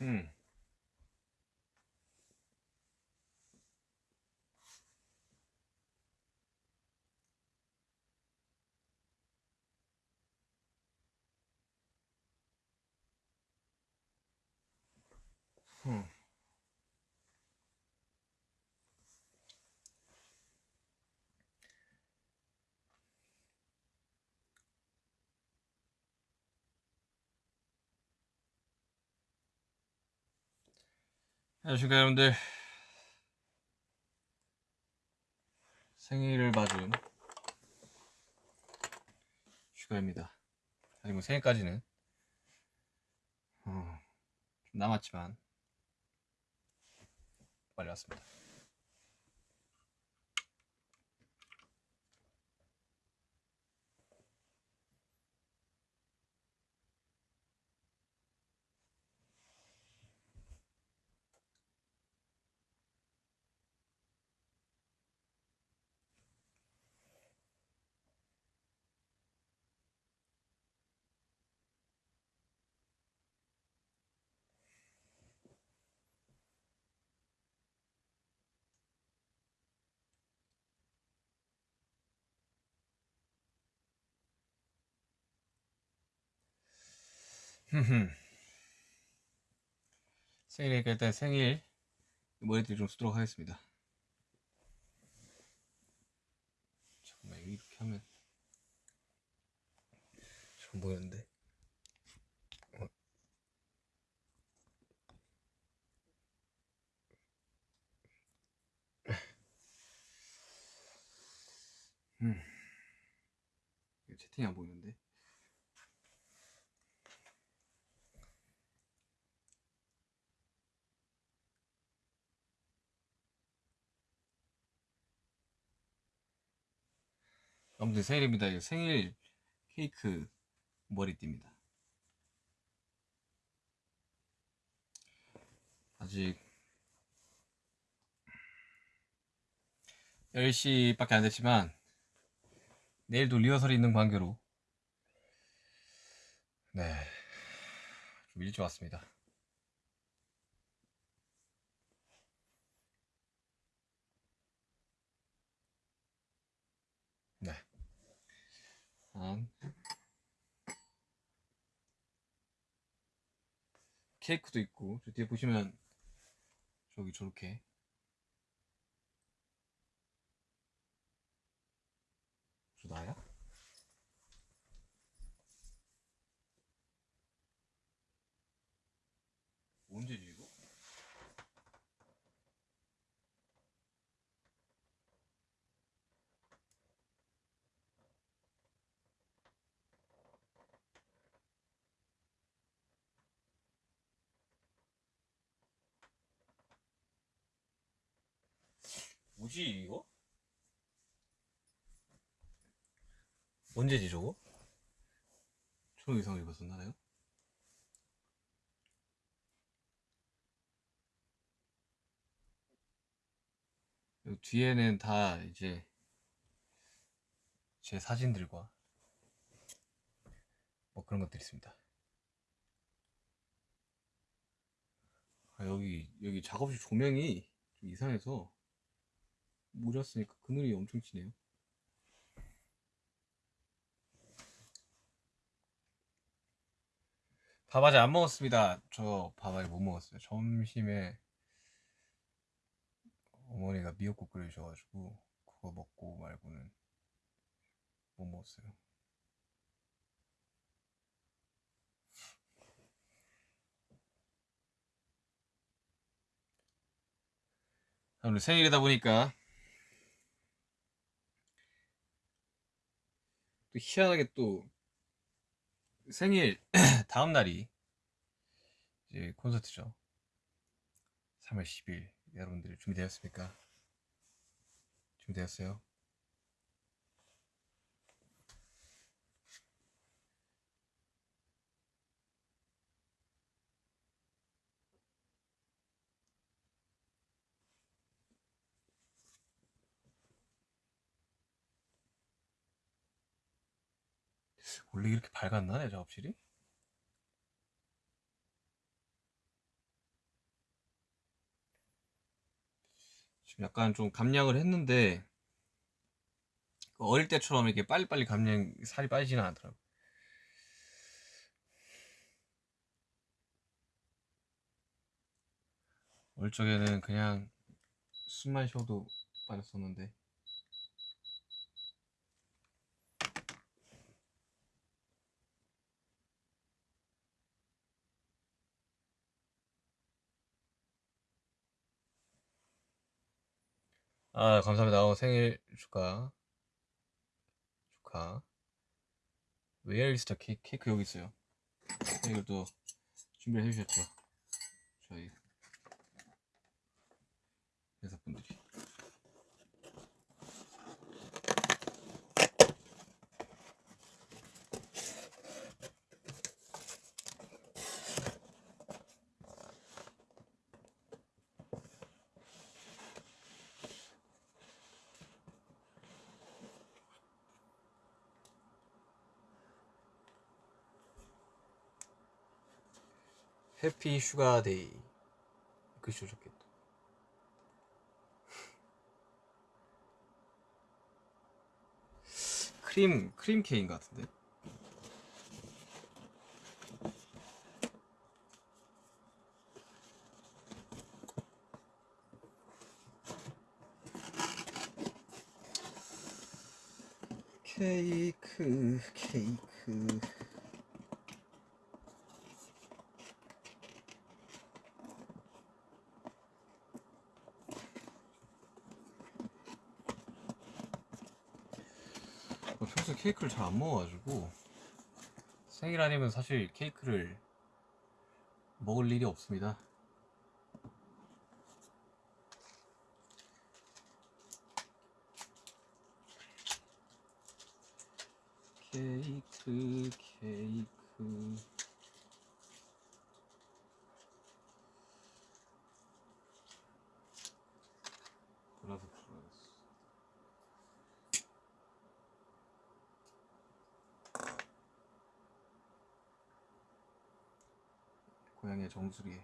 음. 음. 안녕하십니까 여러분들. 생일을 맞은 슈가입니다. 아니 뭐 생일까지는 어, 좀 남았지만 빨리 왔습니다 생일이니까 일단 생일 머리띠 좀 쓰도록 하겠습니다 잠깐만 이렇게 하면 좀 보이는데 어. 음. 채팅이 안 보이는데 아무튼 생일입니다. 생일 케이크 머리띠입니다. 아직 10시밖에 안 됐지만 내일도 리허설이 있는 관계로 네, 좀 일찍 왔습니다. 네. 한. 케이크도 있고 저 뒤에 보시면 저기 저렇게. 저 나야? 언제지 이거? 뭐지 이거? 언제지 저거? 초록 이상을 입었었나요? 여기 뒤에는 다 이제 제 사진들과 뭐 그런 것들이 있습니다. 아, 여기 여기 작업실 조명이 좀 이상해서 모자 쓰니까 그늘이 엄청 진해요. 밥 아직 안 먹었습니다. 저밥 아직 못 먹었어요. 점심에 어머니가 미역국 끓여주셔가지고 그거 먹고 말고는 못 먹었어요. 오늘 생일이다 보니까 또 희한하게 또 생일 다음 날이 이제 콘서트죠. 3월 10일 여러분들 준비되었습니까? 준비되었어요? 원래 이렇게 밝았나 내 작업실이? 지금 약간 좀 감량을 했는데 그 어릴 때처럼 이렇게 빨리빨리 감량 살이 빠지지는 않더라고 어릴 적에는 그냥 숨만 쉬어도 빠졌었는데 아 감사합니다. 어, 생일 축하. 축하. Where is the cake? 케이크 여기 있어요. 케이크를 또 준비를 해주셨죠 저희. 회사분들이 해피 슈가데이. 글씨 좋겠다. 크림 크림 케이크 같은데? 케이크 케이크 어, 평소에 케이크를 잘 안 먹어가지고 생일 아니면 사실 케이크를 먹을 일이 없습니다. 케이크 케이크 돌아서 돌아갔어. 고양이의 정수리.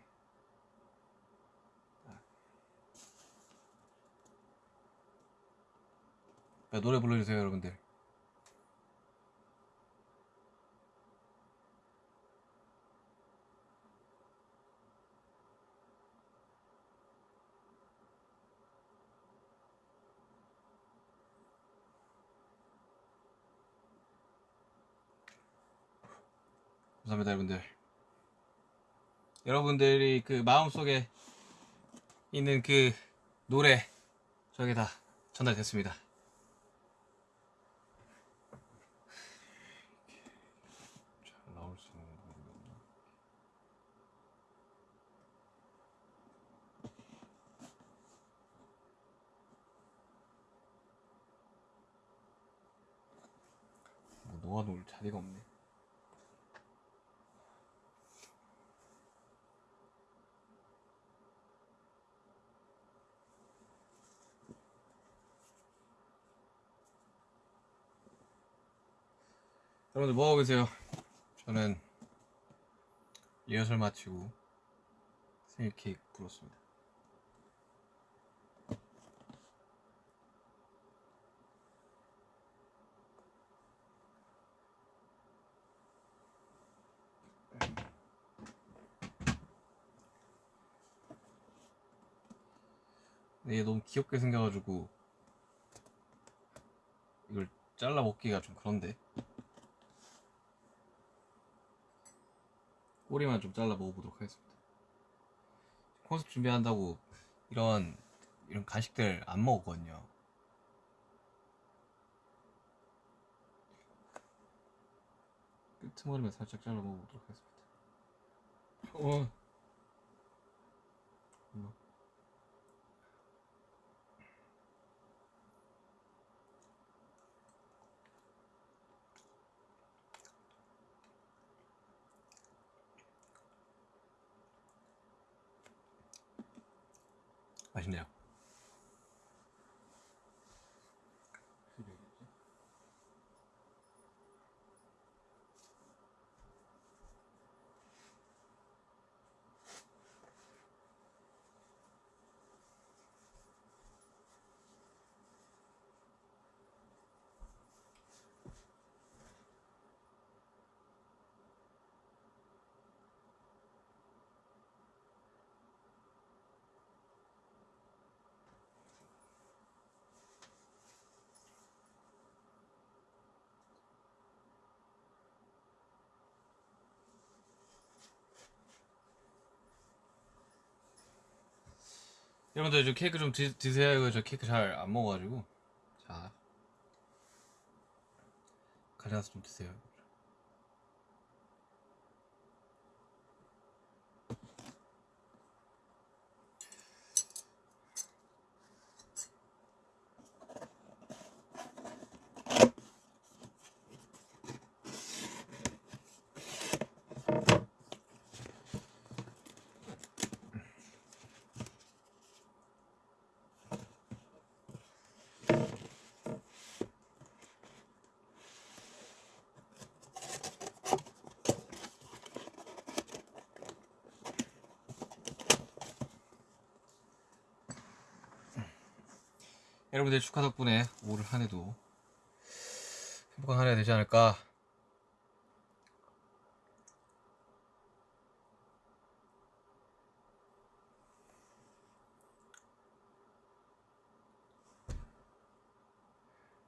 야, 노래 불러주세요, 여러분들. 감사합니다, 여러분들. 여러분들이 그 마음속에 있는 그 노래 저에게 다 전달됐습니다. 없나? 뭐 놓아놓을 자리가 없네. 여러분들 뭐 하고 계세요? 저는 리허설 마치고 생일 케이크 불었습니다. 얘 너무 귀엽게 생겨가지고 이걸 잘라 먹기가 좀 그런데 꼬리만 좀 잘라 먹어보도록 하겠습니다. 콘서트 준비한다고 이런 이런 간식들 안 먹었거든요. 끄트머리만 살짝 잘라 먹어보도록 하겠습니다. 어. 맛있 여러분들 저 케이크 좀 드, 드세요. 저 케이크 잘 안 먹어가지고. 자. 가져가서 좀 드세요. 여러분들 축하 덕분에 올 한 해도 행복한 한 해 되지 않을까.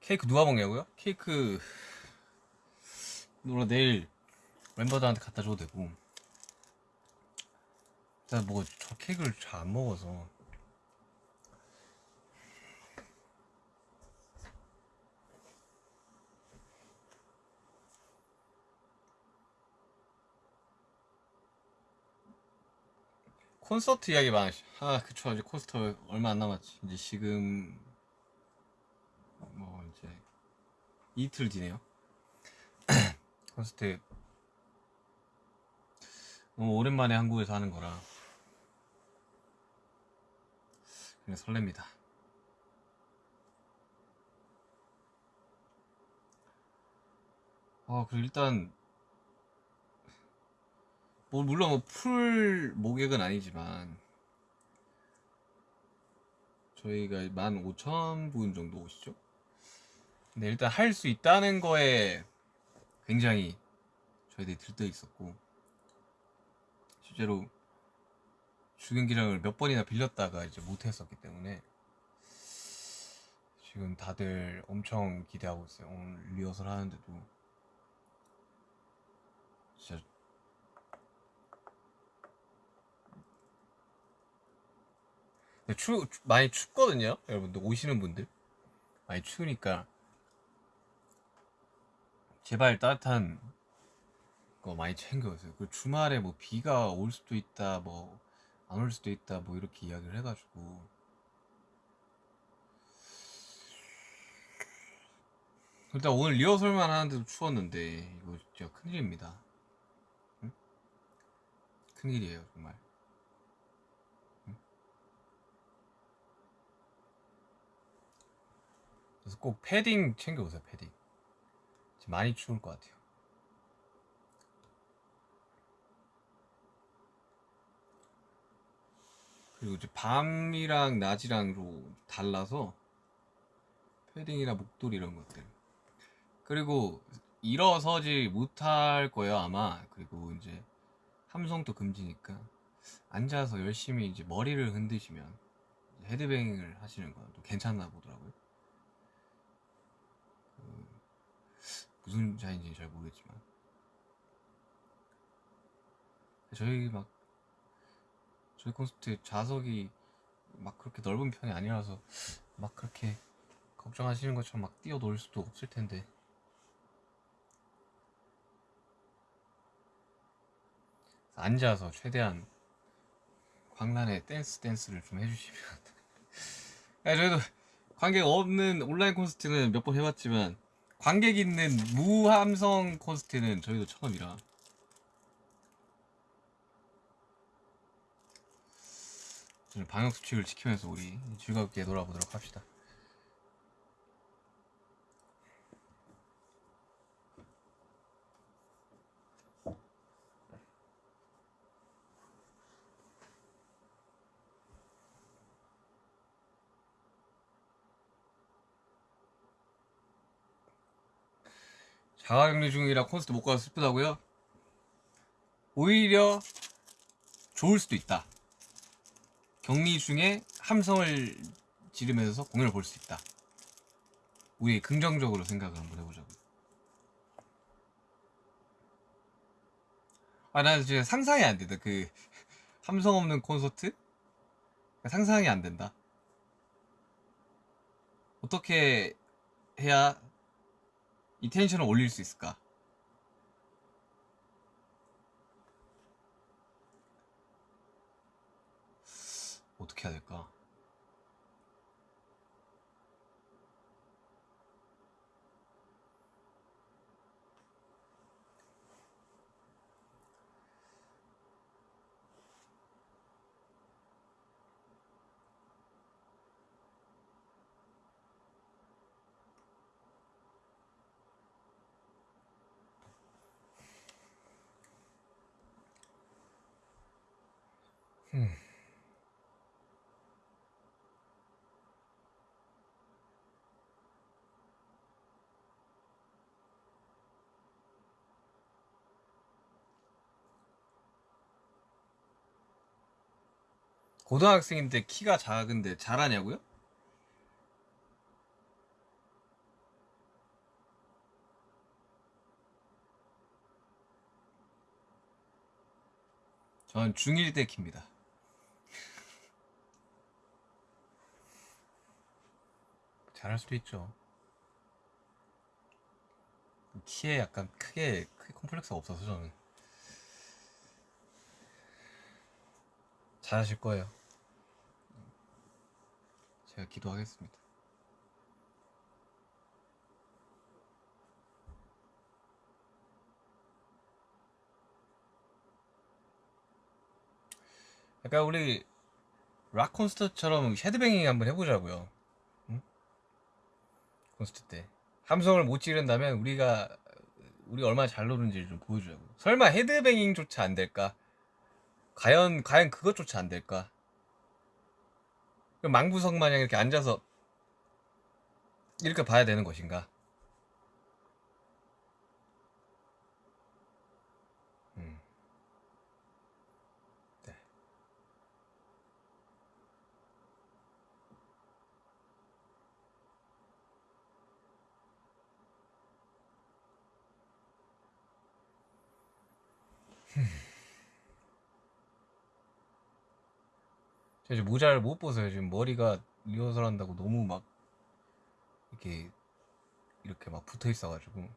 케이크 누가 먹냐고요? 케이크 물론 내일 멤버들한테 갖다 줘도 되고 일단 뭐 저 케이크를 잘 안 먹어서 콘서트 이야기 많아. 아, 그쵸. 이제 콘서트 얼마 안 남았지. 이제 지금, 뭐, 이제, 이틀 뒤네요. 콘서트, 너무 오랜만에 한국에서 하는 거라. 그냥 설렙니다. 아, 그리고 일단, 뭐 물론 뭐 풀 모객은 아니지만 저희가 15,000분 정도 오시죠? 근데 일단 할 수 있다는 거에 굉장히 저희들이 들떠 있었고 실제로 주경기장을 몇 번이나 빌렸다가 이제 못했었기 때문에 지금 다들 엄청 기대하고 있어요. 오늘 리허설 하는데도 진짜 추, 많이 춥거든요. 여러분들 오시는 분들 많이 추우니까 제발 따뜻한 거 많이 챙겨오세요. 그 주말에 뭐 비가 올 수도 있다, 뭐 안 올 수도 있다, 뭐 이렇게 이야기를 해가지고 일단 오늘 리허설만 하는데도 추웠는데 이거 진짜 큰일입니다. 응? 큰일이에요 정말. 그래서 꼭 패딩 챙겨오세요 패딩. 많이 추울 것 같아요. 그리고 이제 밤이랑 낮이랑로 달라서 패딩이나 목도리 이런 것들. 그리고 일어서지 못할 거예요 아마. 그리고 이제 함성도 금지니까. 앉아서 열심히 이제 머리를 흔드시면 헤드뱅을 하시는 건 또 괜찮나 보더라고요 무슨 자인지는 잘 모르겠지만. 저희 막 저희 콘서트 좌석이 막 그렇게 넓은 편이 아니라서 막 그렇게 걱정하시는 것처럼 막 뛰어놀 수도 없을 텐데. 앉아서 최대한 광란의 댄스 댄스를 좀 해주시면. 저희도 관객 없는 온라인 콘서트는 몇 번 해봤지만 관객 있는 무함성 콘서트는 저희도 처음이라 방역 수칙을 지키면서 우리 즐겁게 놀아보도록 합시다. 자가격리 중이라 콘서트 못 가서 슬프다고요? 오히려 좋을 수도 있다. 격리 중에 함성을 지르면서 공연을 볼 수 있다. 우리 긍정적으로 생각을 한번 해보자고. 아, 나 진짜 상상이 안 된다. 그 함성 없는 콘서트? 상상이 안 된다. 어떻게 해야 이 텐션을 올릴 수 있을까? 어떻게 해야 될까? 고등학생인데 키가 작은데 잘하냐고요? 전 중1 때 키입니다. 잘할 수도 있죠. 키에 약간 크게 크게 콤플렉스가 없어서 저는 잘하실 거예요. 제가 기도하겠습니다. 약간 우리 락 콘서트처럼 헤드뱅잉 한번 해보자고요. 응? 콘서트 때 함성을 못 지른다면 우리가 우리 얼마나 잘 노는지 좀 보여주자고. 설마 헤드뱅잉조차 안 될까? 과연 과연 그것조차 안 될까? 그럼 망부석 마냥 이렇게 앉아서 이렇게 봐야 되는 것인가? 제가 모자를 못 벗어요. 지금 머리가 리허설 한다고 너무 막 이렇게 이렇게 막 붙어 있어가지고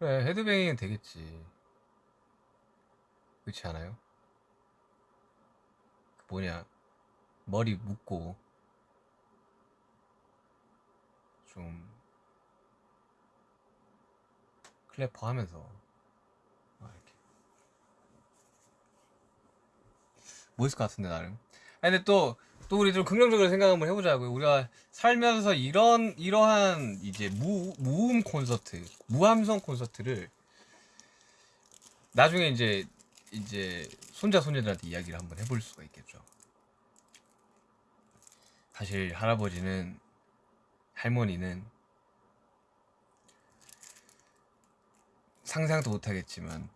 그래 헤드뱅잉은 되겠지 그렇지 않아요? 그 뭐냐 머리 묶고 좀 클래퍼 하면서 막 이렇게 멋있을 것 같은데 나름 근데 또 또 우리 좀 긍정적으로 생각 한번 해보자고요. 우리가 살면서 이런 이러한 이제 무 무음 콘서트, 무함성 콘서트를 나중에 이제 이제 손자 손녀들한테 이야기를 한번 해볼 수가 있겠죠. 사실 할아버지는 할머니는 상상도 못하겠지만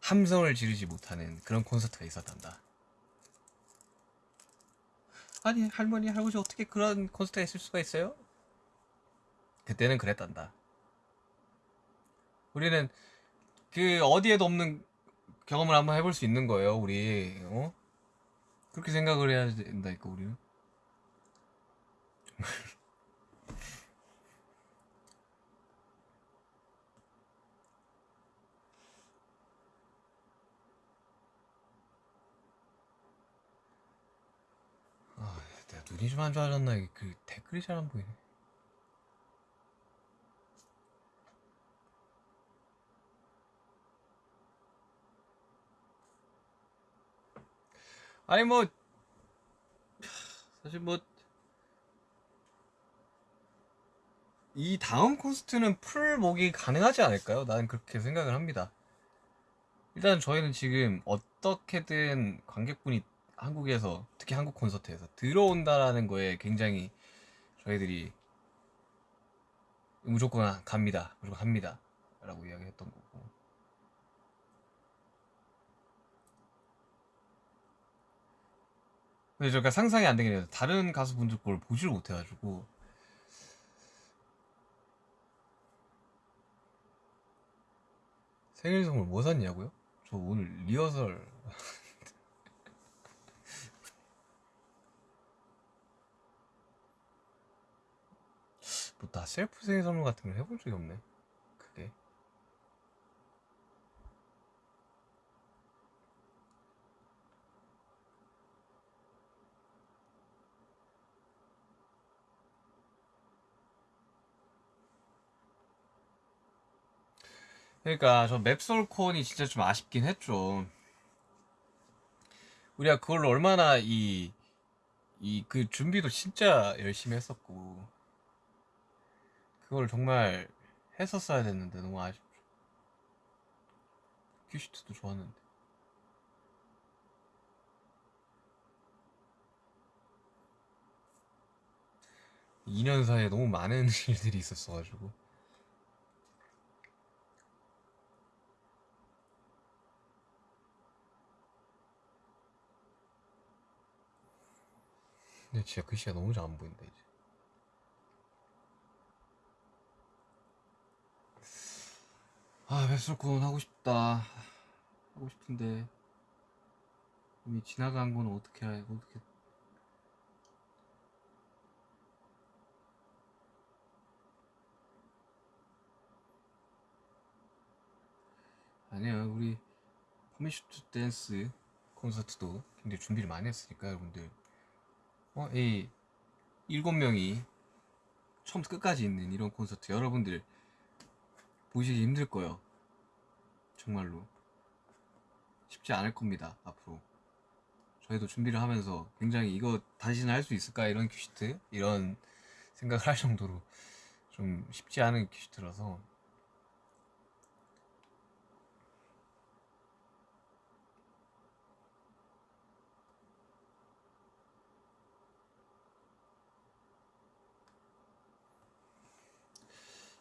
함성을 지르지 못하는 그런 콘서트가 있었단다. 아니 할머니 할아버지 어떻게 그런 콘서트가 있을 수가 있어요? 그때는 그랬단다. 우리는 그 어디에도 없는 경험을 한번 해볼 수 있는 거예요. 우리 어? 그렇게 생각을 해야 된다니까 우리는. 눈이 좀 안 좋아졌나? 그 댓글이 잘 안 보이네. 아니 뭐 사실 뭐 이 다음 콘서트는 풀 목이 가능하지 않을까요? 나는 그렇게 생각을 합니다. 일단 저희는 지금 어떻게든 관객분이 한국에서 특히 한국 콘서트에서 들어온다라는 거에 굉장히 저희들이 무조건 갑니다. 무조건 합니다. 라고 이야기했던 거고. 근데 제가 상상이 안 되긴 해요. 다른 가수분들 걸 보지를 못해가지고. 생일 선물 뭐 샀냐고요? 저 오늘 리허설 뭐다 셀프 생일 선물 같은 걸 해본 적이 없네. 그게. 그러니까 저 맵솔콘이 진짜 좀 아쉽긴 했죠. 우리가 그걸로 얼마나 이 이 그 준비도 진짜 열심히 했었고 그걸 정말 했었어야 됐는데 너무 아쉽죠. 큐시트도 좋았는데. 2년 사이에 너무 많은 일들이 있었어가지고. 근데 진짜 글씨가 너무 잘 안 보인다, 이제. 아, 웹솔콘 하고 싶다. 하고 싶은데. 이미 지나간 건 어떻게, 해, 어떻게. 아니야, 우리 Permission to Dance 콘서트도 굉장히 준비를 많이 했으니까, 여러분들. 어, 이 일곱 명이 처음부터 끝까지 있는 이런 콘서트 여러분들 보시기 힘들 거예요. 정말로 쉽지 않을 겁니다. 앞으로 저희도 준비를 하면서 굉장히 이거 다시는 할 수 있을까 이런 큐시트 이런 생각을 할 정도로 좀 쉽지 않은 큐시트라서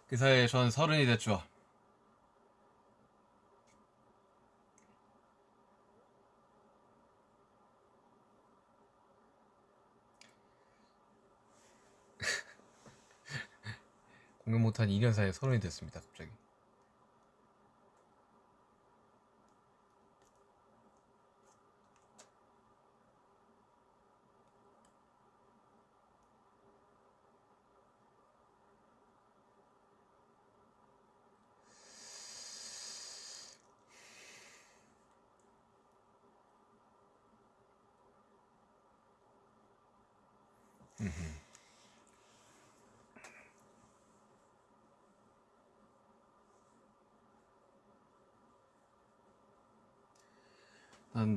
그 사이에 전 서른이 됐죠. 공연 못한 2년 사이에 서른이 됐습니다. 갑자기.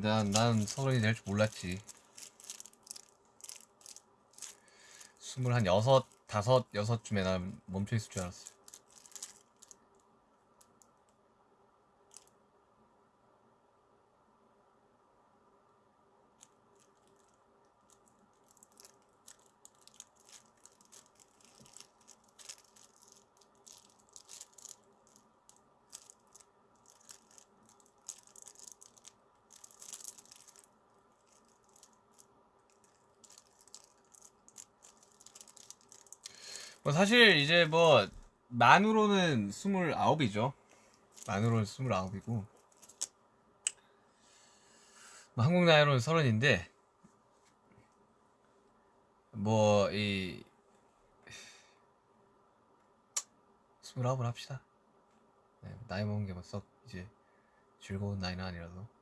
난, 난, 난 서른이 될 줄 몰랐지. 스물 한 여섯, 다섯, 여섯쯤에 난 멈춰 있을 줄 알았어. 사실 이제 뭐 만으로는 스물아홉이죠. 만으로는 스물아홉이고 뭐 한국 나이로는 서른인데 뭐이 스물아홉을 합시다. 네, 나이 먹은 게뭐썩 이제 즐거운 나이는 아니라서.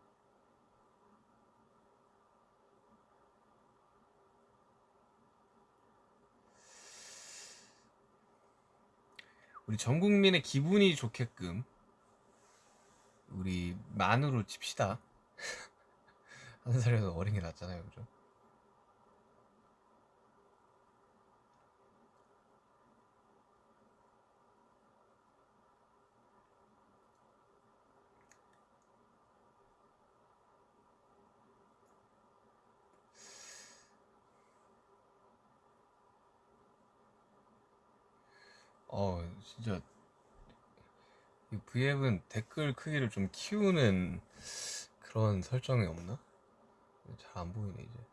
우리 전 국민의 기분이 좋게끔 우리 만으로 칩시다. 한 살이라도 어린 게 낫잖아요, 그죠? 어, 진짜 이 V앱은 댓글 크기를 좀 키우는 그런 설정이 없나? 잘 안 보이네 이제.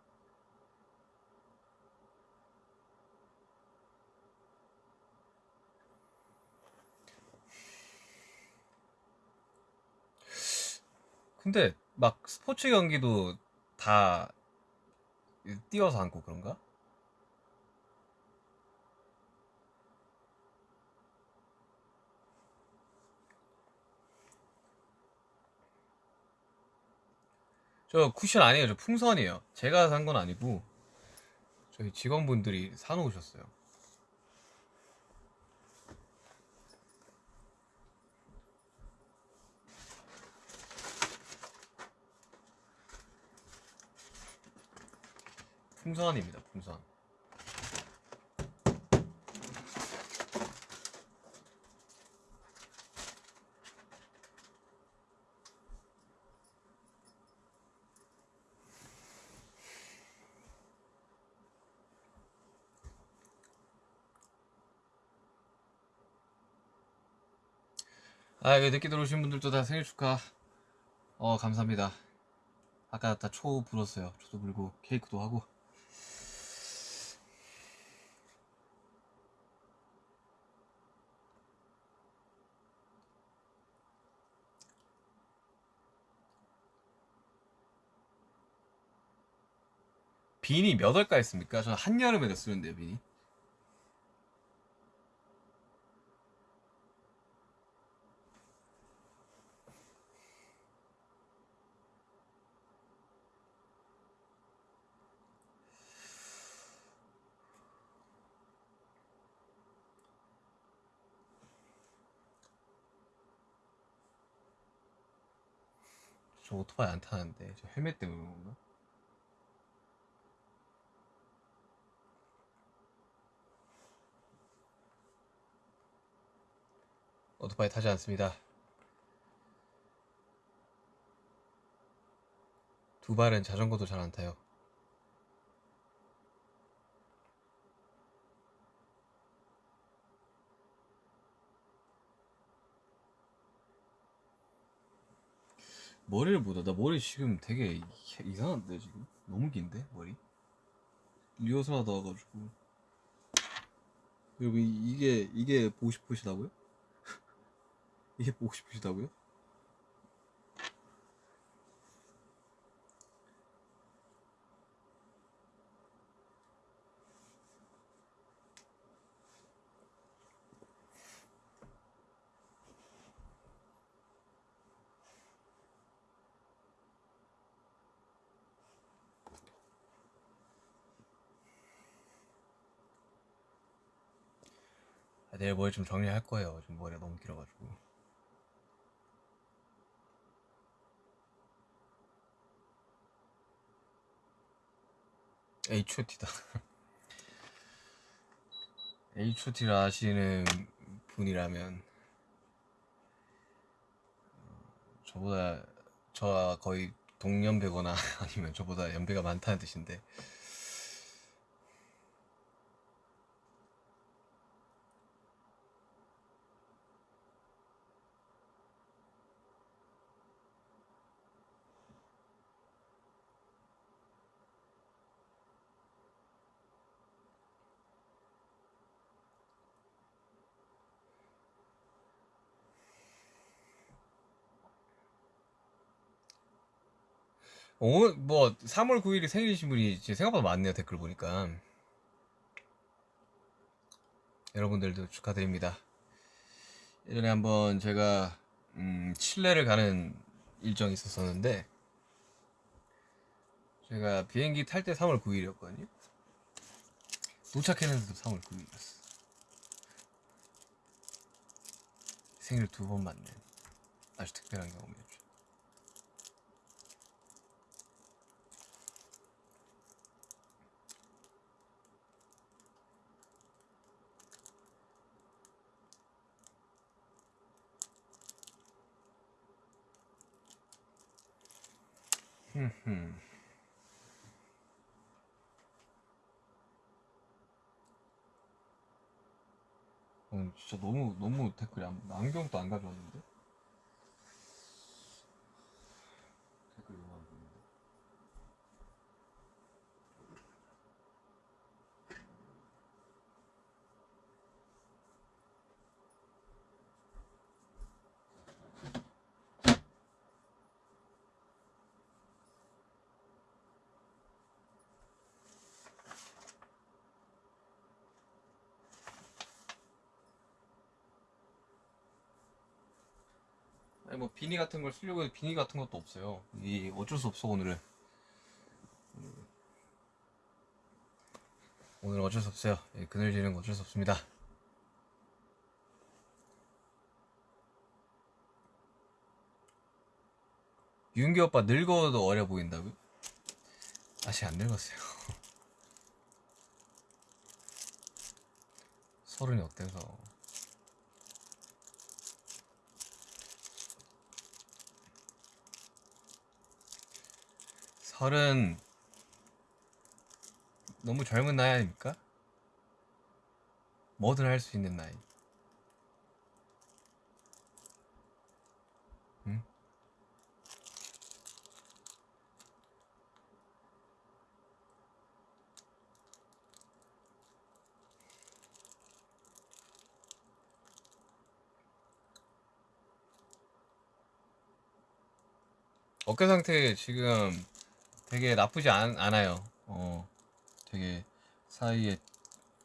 근데 막 스포츠 경기도 다 띄워서 앉고 그런가? 저 쿠션 아니에요. 저 풍선이에요. 제가 산 건 아니고 저희 직원분들이 사놓으셨어요. 풍선입니다. 풍선. 아, 여기 늦게 들어오신 분들도 다 생일 축하. 어, 감사합니다. 아까 다 초 불었어요. 초도 불고 케이크도 하고. 비니 몇 월까 했습니까? 저 한여름에 쓰는데요, 비니. 저 오토바이 안 타는데 저 헬멧 때문에 그런 건가? 오토바이 타지 않습니다. 두 발은 자전거도 잘 안 타요. 머리를 보다 나 머리 지금 되게 이- 이상한데 지금 너무 긴데 머리 리허설 하다 와가지고 여러분 이- 이게 이게 보고 싶으시다고요? 이게 보고 싶으시다고요? 내일 머리 좀 정리할 거예요. 지금 머리가 너무 길어가지고. H.O.T다. H.O.T를 아시는 분이라면 어, 저보다 저와 거의 동년배거나 아니면 저보다 연배가 많다는 뜻인데 오늘 뭐 3월 9일이 생일이신 분이 생각보다 많네요 댓글 보니까. 여러분들도 축하드립니다. 예전에 한번 제가 음, 칠레를 가는 일정이 있었었는데 제가 비행기 탈 때 3월 9일이었거든요. 도착했는데도 3월 9일이었어 생일 두 번 맞는 아주 특별한 경험이었죠 어, 진짜 너무 너무 댓글이 안, 안경도 안 가져왔는데 비니 같은 걸 쓰려고 해도 비니 같은 것도 없어요. 이 어쩔 수 없어 오늘은. 음. 오늘 어쩔 수 없어요. 예, 그늘지는 거 어쩔 수 없습니다. 윤기 오빠 늙어도 어려 보인다고요? 아직 안 늙었어요. 서른이 어때서? 서른 너무 젊은 나이 아닙니까? 뭐든 할 수 있는 나이. 응? 어깨 상태 지금 되게 나쁘지 않, 않아요. 어, 되게 사이에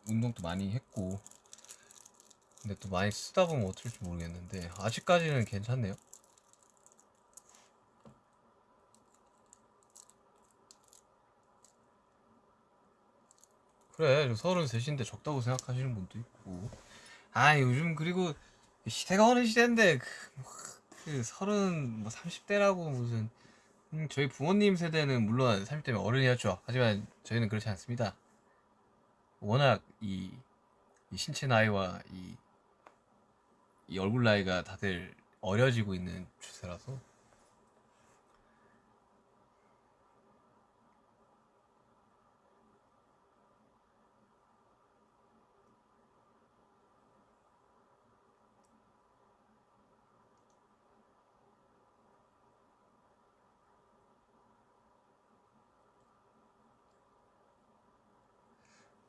운동도 많이 했고, 근데 또 많이 쓰다 보면 어떨지 모르겠는데, 아직까지는 괜찮네요. 그래, 서른 셋인데 적다고 생각하시는 분도 있고. 아, 요즘 그리고 시대가 어느 시대인데, 그, 뭐, 그 서른, 뭐 30대라고 무슨, 음, 저희 부모님 세대는 물론 30대면 어른이었죠. 하지만 저희는 그렇지 않습니다. 워낙 이, 이 신체 나이와 이, 이 얼굴 나이가 다들 어려지고 있는 추세라서.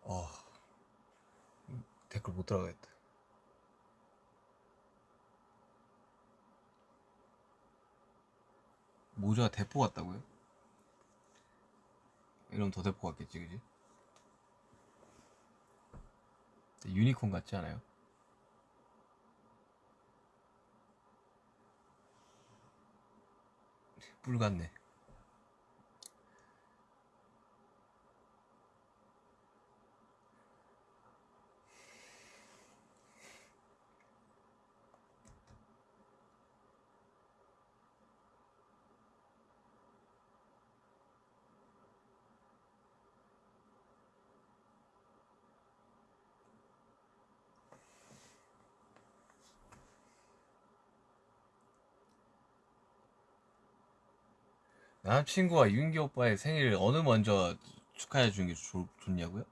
어, 댓글 못 들어가겠다. 모자 대포 같다고요? 이러면 더 대포 같겠지, 그지? 유니콘 같지 않아요? 뿔 같네. 남친구와 윤기 오빠의 생일을 어느 먼저 축하해 주는 게 좋, 좋냐고요?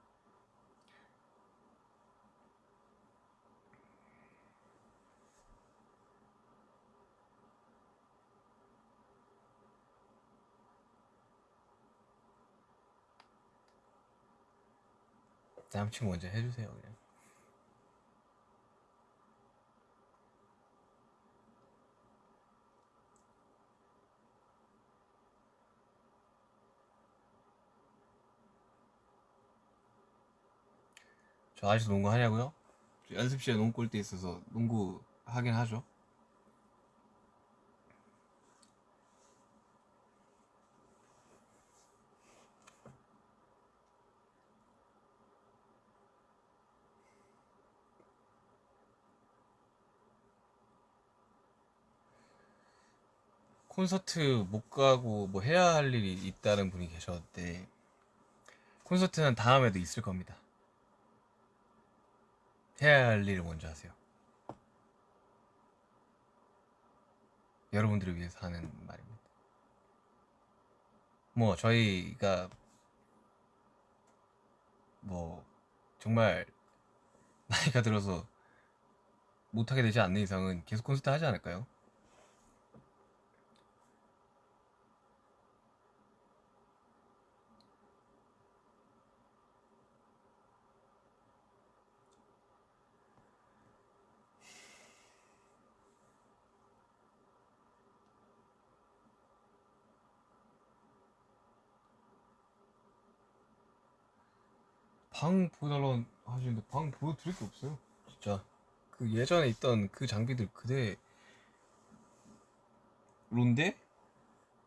남친구 먼저 해주세요 그냥 저 아직도 농구 하냐고요? 저 연습실에 농구 골대 있어서 농구 하긴 하죠 콘서트 못 가고 뭐 해야 할 일이 있다는 분이 계셨는데 콘서트는 다음에도 있을 겁니다. 해야 할 일을 먼저 하세요. 여러분들을 위해서 하는 말입니다. 뭐 저희가 뭐 정말 나이가 들어서 못하게 되지 않는 이상은 계속 콘서트 하지 않을까요? 방 보여달라고 하시는데 방 보여드릴 게 없어요. 진짜. 그 예전에 있던 그 장비들 그대론데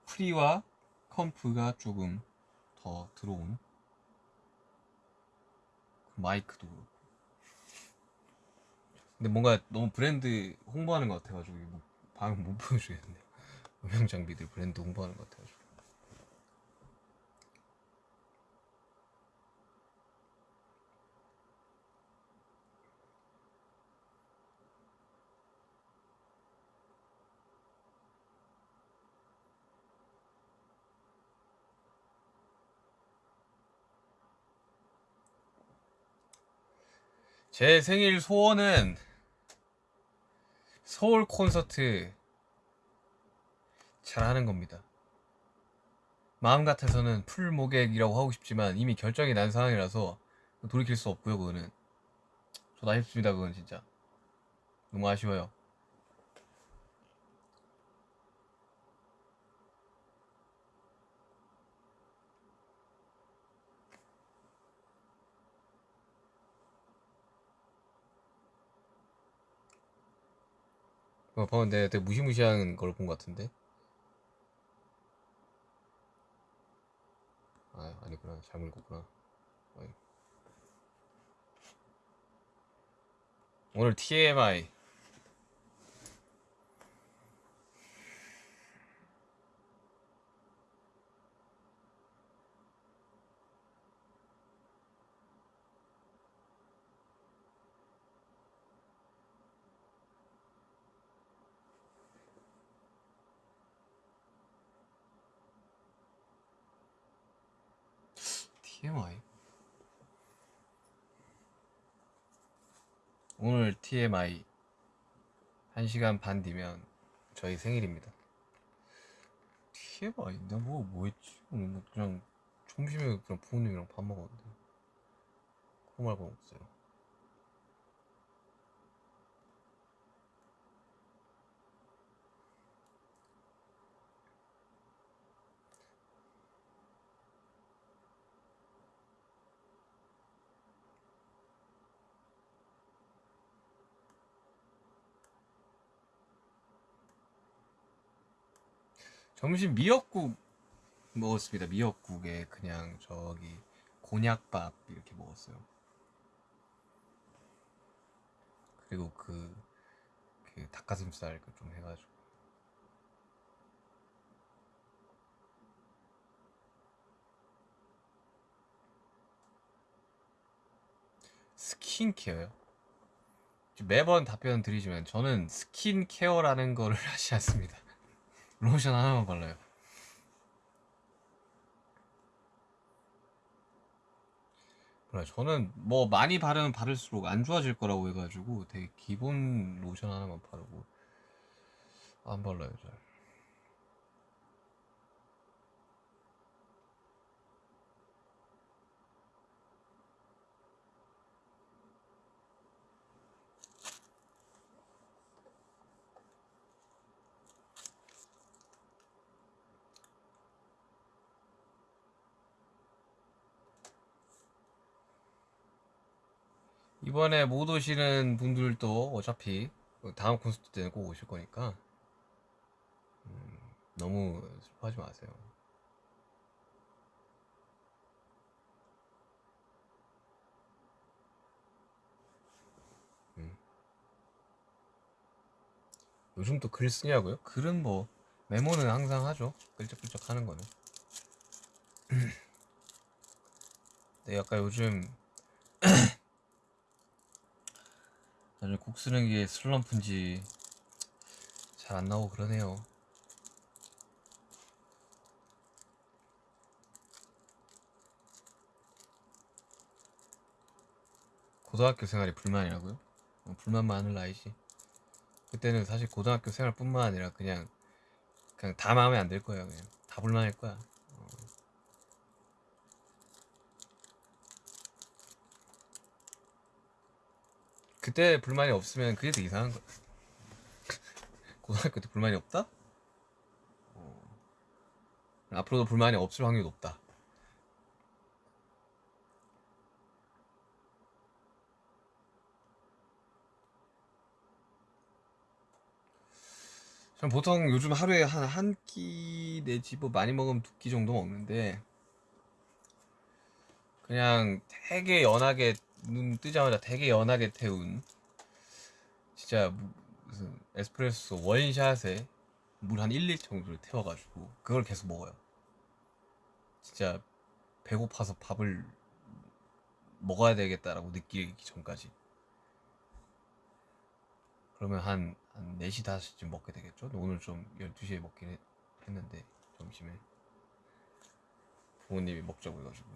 pre와 comp가 조금 더 들어온 마이크도 그렇고. 근데 뭔가 너무 브랜드 홍보하는 것 같아가지고 뭐 방금 못 보여주겠네. 음향 장비들 브랜드 홍보하는 것 같아가지고 제 생일 소원은 서울 콘서트 잘 하는 겁니다. 마음 같아서는 풀 모객이라고 하고 싶지만 이미 결정이 난 상황이라서 돌이킬 수 없고요, 그거는. 저도 아쉽습니다, 그건 진짜. 너무 아쉬워요. 어, 방금 내가 되게 무시무시한 걸 본 것 같은데? 아, 아니구나. 잘못 읽었구나. 어이. 오늘 TMI. TMI? 오늘 TMI 1시간 반 뒤면 저희 생일입니다. TMI? 내가 뭐, 뭐 했지? 그냥 점심에 그냥 부모님이랑 밥 먹었는데. 그거 말고는 없어요. 점심 미역국 먹었습니다. 미역국에 그냥 저기 곤약밥 이렇게 먹었어요. 그리고 그, 그 닭가슴살 그좀 해가지고. 스킨케어요? 매번 답변 드리지만 저는 스킨케어라는 거를 하지 않습니다. 로션 하나만 발라요. 몰라 저는 뭐 많이 바르면 바를수록 안 좋아질 거라고 해가지고 되게 기본 로션 하나만 바르고 안 발라요 잘. 이번에 못 오시는 분들도 어차피 다음 콘서트 때는 꼭 오실 거니까 음, 너무 슬퍼하지 마세요. 음. 요즘 또 글 쓰냐고요? 글은 뭐 메모는 항상 하죠. 끌적끌적 하는 거는. 네, 약간 요즘 나중에 곡 쓰는 게 슬럼프인지 잘 안 나오고 그러네요. 고등학교 생활이 불만이라고요? 어, 불만 많을 나이지. 그때는 사실 고등학교 생활뿐만 아니라 그냥 그냥 다 마음에 안 들 거예요. 그냥 다 불만일 거야. 그때 불만이 없으면 그게 더 이상한 거야. 고등학교 때 불만이 없다? 어. 앞으로도 불만이 없을 확률이 높다. 전 보통 요즘 하루에 한 한 끼 내지 뭐 많이 먹으면 두 끼 정도 먹는데 그냥 되게 연하게 눈 뜨자마자 되게 연하게 태운 진짜 무- 무슨 에스프레소 원샷에 물 한 1리터 정도를 태워가지고 그걸 계속 먹어요. 진짜 배고파서 밥을 먹어야 되겠다라고 느끼기 전까지. 그러면 한, 한 4시, 5시쯤 먹게 되겠죠? 오늘 좀 12시에 먹긴 했, 했는데, 점심에. 부모님이 먹자고 해가지고.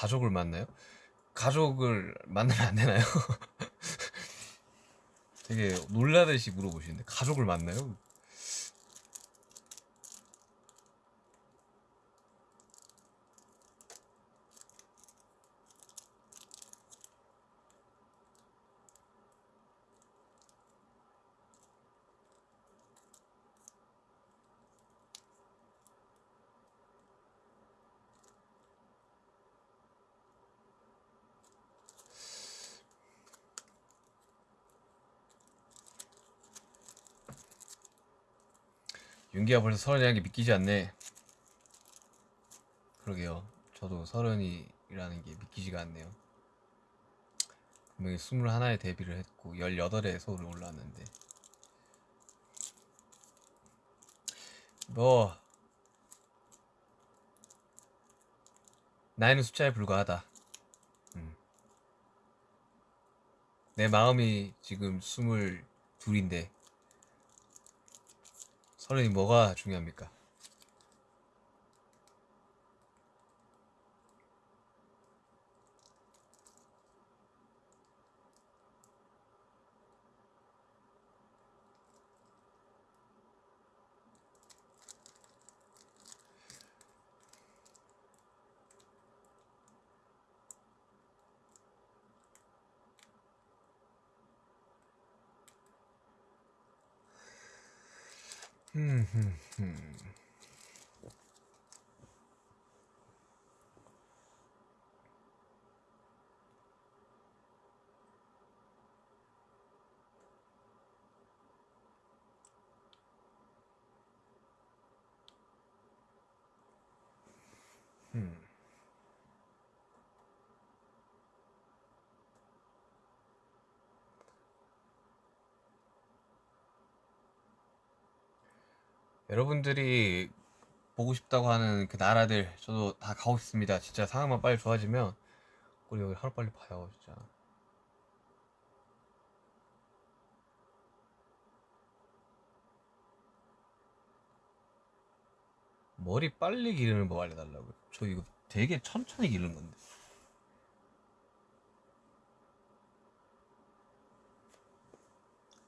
가족을 만나요? 가족을 만나면 안 되나요? 되게 놀라듯이 물어보시는데, 가족을 만나요? 윤기가 벌써 서른이라는 게 믿기지 않네. 그러게요. 저도 서른이라는 게 믿기지가 않네요. 분명히 스물하나에 데뷔를 했고 열여덟에 서울에 올라왔는데 뭐 나이는 숫자에 불과하다. 음. 내 마음이 지금 스물 둘인데 서른이 뭐가 중요합니까? 음, 음, 음. 음. 여러분들이 보고 싶다고 하는 그 나라들 저도 다 가고 싶습니다. 진짜 상황만 빨리 좋아지면 우리 여기 하루 빨리 봐요, 진짜. 머리 빨리 기르는 법 알려달라고요. 저 이거 되게 천천히 기르는 건데.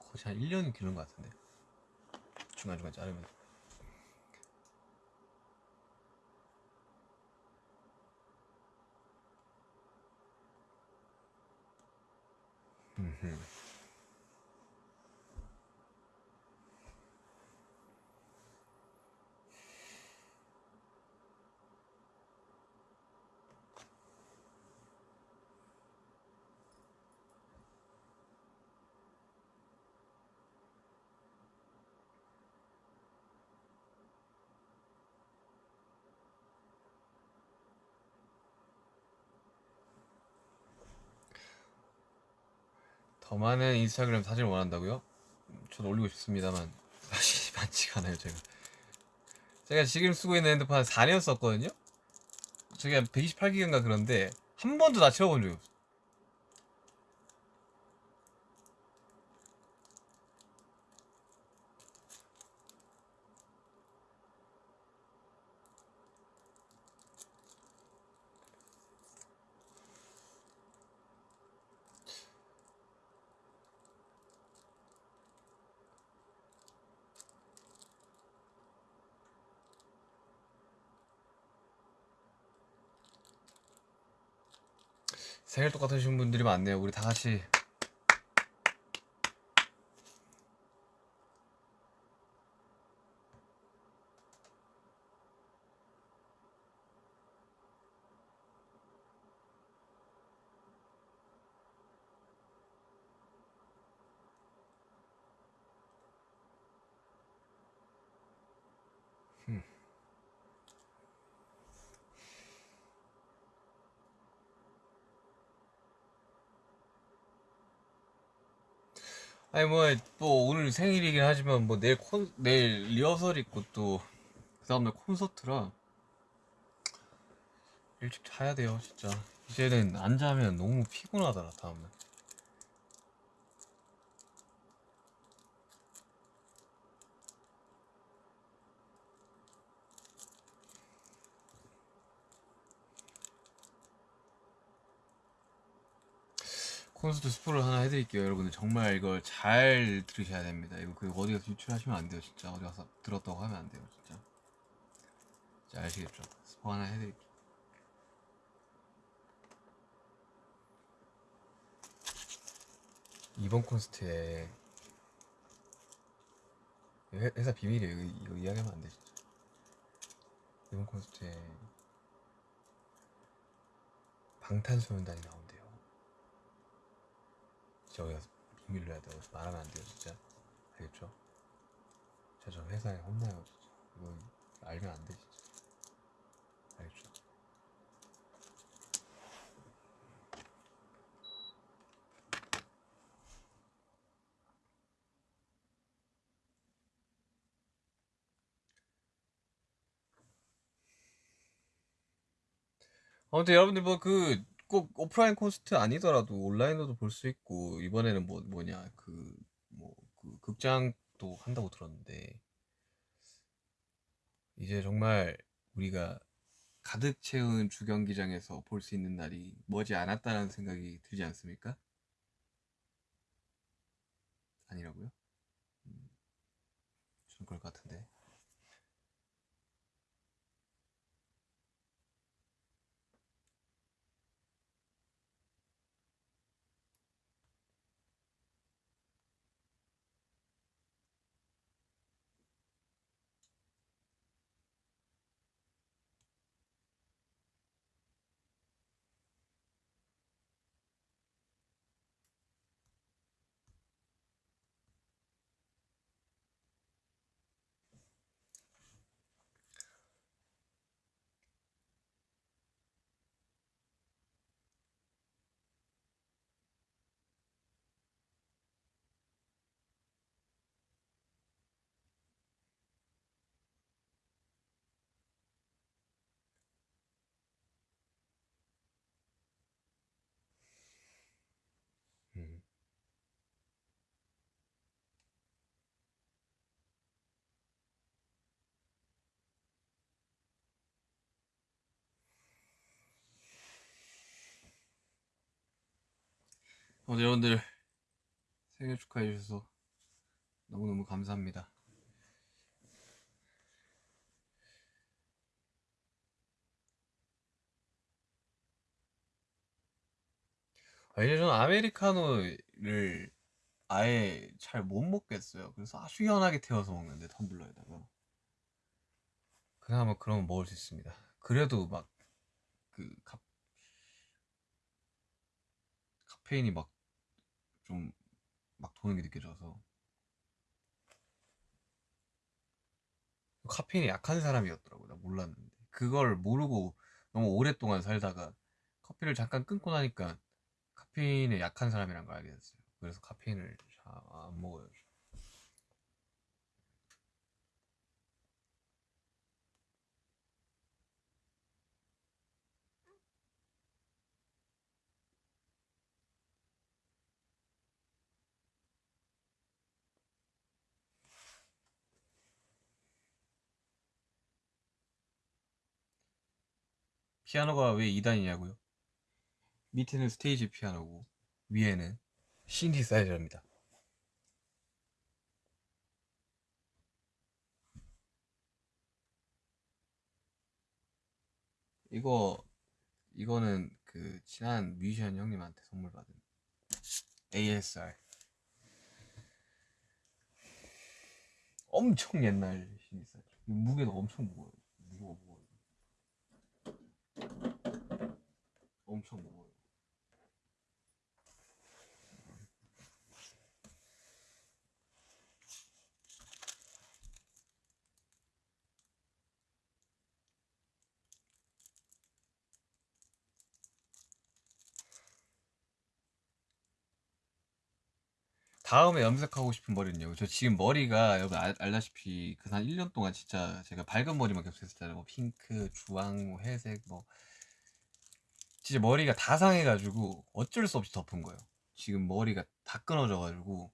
거의 한 1년 기르는 것 같은데. 중간중간 자르면. 음 Mm-hmm. 더 많은 인스타그램 사진을 원한다고요? 음, 저도 올리고 싶습니다만 사실 많지가 않아요 제가 제가 지금 쓰고 있는 핸드폰 한 4년 썼거든요? 저게 한 128기가인가 그런데 한 번도 다 채워본 적이 없어 생일 똑같으신 분들이 많네요. 우리 다 같이 아니 뭐 또 오늘 생일이긴 하지만 뭐 내일 콘 내일 리허설 있고 또 그 다음날 콘서트라 일찍 자야 돼요 진짜. 이제는 안 자면 너무 피곤하더라 다음날 콘서트 스포를 하나 해드릴게요 여러분들. 정말 이걸 잘 들으셔야 됩니다. 이거 그 어디 가서 유출하시면 안 돼요 진짜. 어디 가서 들었다고 하면 안 돼요 진짜. 진짜 아시겠죠? 스포 하나 해드릴게요. 이번 콘서트에 회- 회사 비밀이에요. 이거, 이거 이야기하면 안 돼 진짜. 이번 콘서트에 방탄소년단이 나온대요 저기가 비밀로 해야 돼요 말하면 안 돼요 진짜 알겠죠? 진짜 저 회사에 혼나요 진짜 이거 알면 안 돼 진짜 알겠죠? 아무튼 여러분들 뭐그 꼭 오프라인 콘서트 아니더라도 온라인으로도 볼 수 있고 이번에는 뭐 뭐냐 그 뭐 그 극장도 한다고 들었는데 이제 정말 우리가 가득 채운 주경기장에서 볼 수 있는 날이 머지 않았다는 생각이 들지 않습니까? 아니라고요? 음, 저는 그럴 것 같은데. 오늘 여러분들 생일 축하해 주셔서 너무너무 감사합니다. 아, 이제 저는 아메리카노를 아예 잘 못 먹겠어요. 그래서 아주 연하게 태워서 먹는데 텀블러에다가 그나마 그러면 먹을 수 있습니다. 그래도 막그 카페인이 막 좀 막 도는 게 느껴져서. 카페인이 약한 사람이었더라고 나 몰랐는데. 그걸 모르고 너무 오랫동안 살다가 커피를 잠깐 끊고 나니까 카페인에 약한 사람이란 걸 알게 됐어요. 그래서 카페인을 잘 안 먹어요 피아노가 왜 2단이냐고요? 밑에는 스테이지 피아노고 위에는 신디사이저입니다. 이거 이거는 그 친한 뮤지션 형님한테 선물 받은 ASR 엄청 옛날 신이사죠 무게도 엄청 무거워요 무거워 무거워 엄청 무거워요 다음에 염색하고 싶은 머리는요. 저 지금 머리가 여러분 알, 알다시피 그 한 1년 동안 진짜 제가 밝은 머리만 계속 했었잖아요. 뭐 핑크, 주황, 뭐 회색 뭐 진짜 머리가 다 상해가지고 어쩔 수 없이 덮은 거예요. 지금 머리가 다 끊어져가지고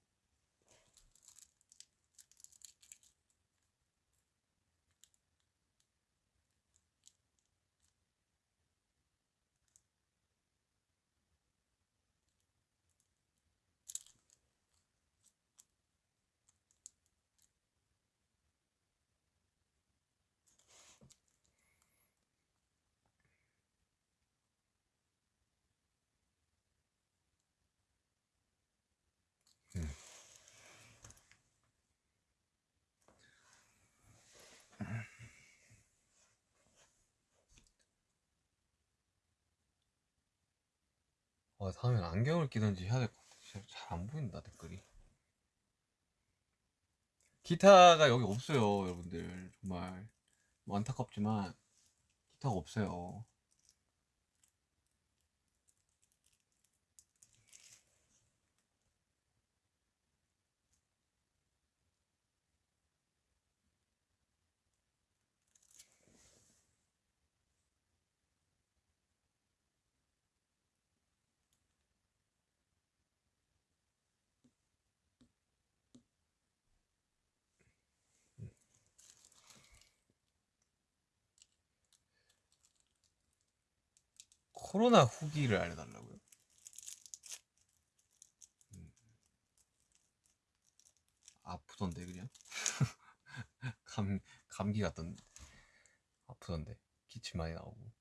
어, 다음엔 안경을 끼든지 해야 될 것 같아. 잘안 보인다 댓글이. 기타가 여기 없어요, 여러분들. 정말 뭐 안타깝지만 기타가 없어요. 코로나 후기를 알려달라고요? 음. 아프던데 그냥 감 감기 같던데 아프던데 기침 많이 나오고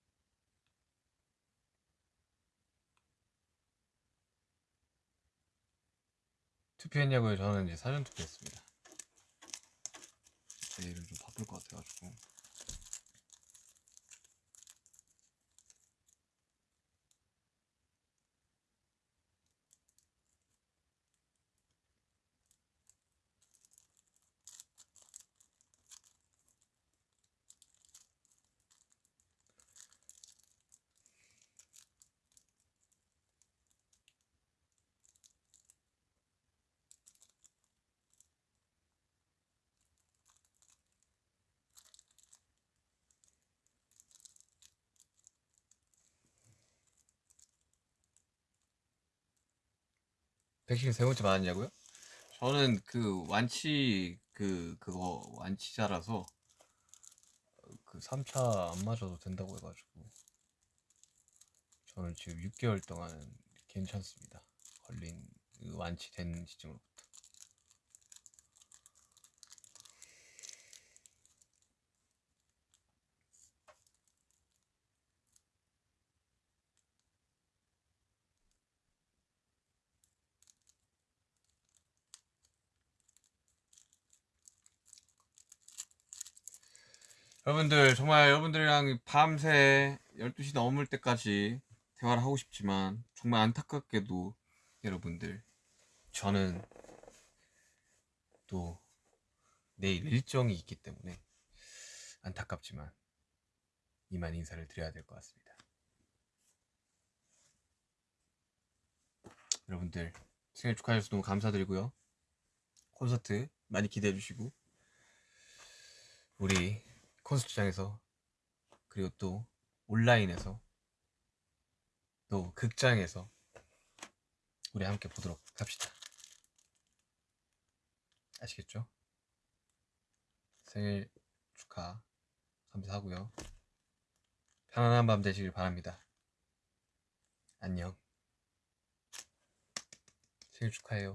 투표했냐고요? 저는 이제 사전 투표했습니다. 내일은 좀 바쁠 것 같아가지고 백신 세 번째 맞았냐고요? 저는 그 완치 그 그거 완치자라서 그 3차 안 맞아도 된다고 해가지고 저는 지금 6개월 동안은 괜찮습니다. 걸린 그 완치된 시점으로부터. 여러분들 정말 여러분들이랑 밤새 12시 넘을 때까지 대화를 하고 싶지만 정말 안타깝게도 여러분들 저는 또 내일 일정이 있기 때문에 안타깝지만 이만 인사를 드려야 될 것 같습니다. 여러분들 생일 축하해 주셔서 너무 감사드리고요. 콘서트 많이 기대해 주시고 우리 콘서트장에서 그리고 또 온라인에서 또 극장에서 우리 함께 보도록 합시다. 아시겠죠? 생일 축하 감사하고요. 편안한 밤 되시길 바랍니다. 안녕. 생일 축하해요.